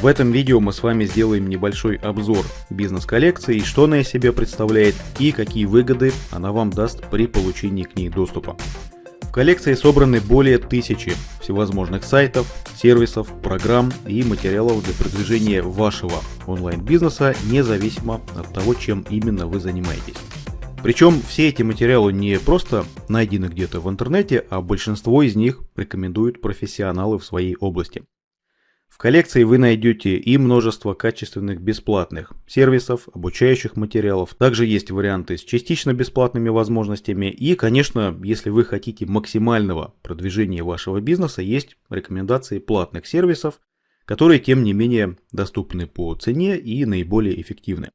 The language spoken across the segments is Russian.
В этом видео мы с вами сделаем небольшой обзор бизнес-коллекции, что она из себя представляет и какие выгоды она вам даст при получении к ней доступа. В коллекции собраны более тысячи всевозможных сайтов, сервисов, программ и материалов для продвижения вашего онлайн-бизнеса, независимо от того, чем именно вы занимаетесь. Причем все эти материалы не просто найдены где-то в интернете, а большинство из них рекомендуют профессионалы в своей области. В коллекции вы найдете и множество качественных бесплатных сервисов, обучающих материалов. Также есть варианты с частично бесплатными возможностями. И, конечно, если вы хотите максимального продвижения вашего бизнеса, есть рекомендации платных сервисов, которые, тем не менее, доступны по цене и наиболее эффективны.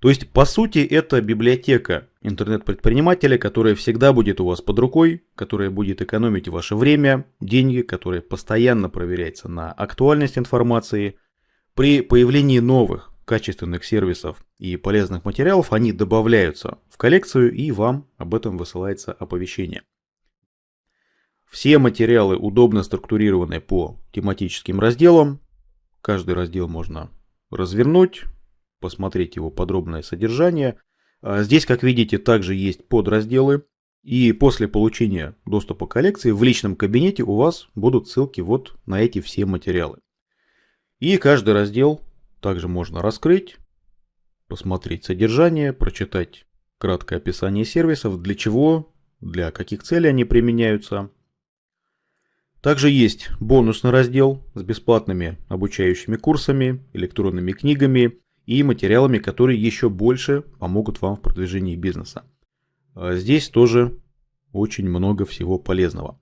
То есть, по сути, это библиотека интернет-предпринимателя, которая всегда будет у вас под рукой, которая будет экономить ваше время, деньги, которая постоянно проверяется на актуальность информации. При появлении новых качественных сервисов и полезных материалов они добавляются в коллекцию и вам об этом высылается оповещение. Все материалы удобно структурированы по тематическим разделам. Каждый раздел можно развернуть, посмотреть его подробное содержание. А здесь, как видите, также есть подразделы. И после получения доступа к коллекции в личном кабинете у вас будут ссылки вот на эти все материалы. И каждый раздел также можно раскрыть, посмотреть содержание, прочитать краткое описание сервисов, для чего, для каких целей они применяются. Также есть бонусный раздел с бесплатными обучающими курсами, электронными книгами и материалами, которые еще больше помогут вам в продвижении бизнеса. А здесь тоже очень много всего полезного.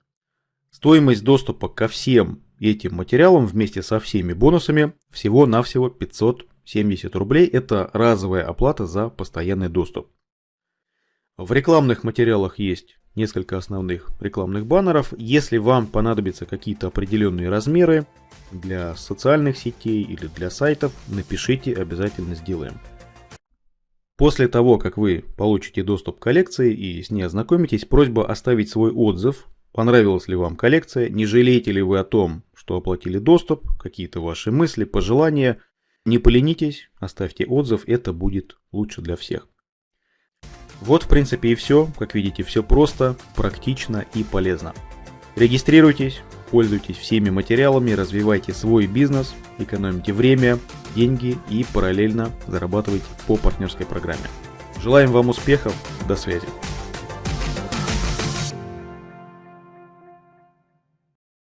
Стоимость доступа ко всем этим материалам вместе со всеми бонусами всего-навсего 570 рублей. Это разовая оплата за постоянный доступ. В рекламных материалах есть несколько основных рекламных баннеров. Если вам понадобятся какие-то определенные размеры для социальных сетей или для сайтов, напишите, обязательно сделаем. После того, как вы получите доступ к коллекции и с ней ознакомитесь, просьба оставить свой отзыв, понравилась ли вам коллекция, не жалеете ли вы о том, что оплатили доступ, какие-то ваши мысли, пожелания. Не поленитесь, оставьте отзыв, это будет лучше для всех. Вот в принципе и все. Как видите, все просто, практично и полезно. Регистрируйтесь, пользуйтесь всеми материалами, развивайте свой бизнес, экономите время, деньги и параллельно зарабатывайте по партнерской программе. Желаем вам успехов, до связи.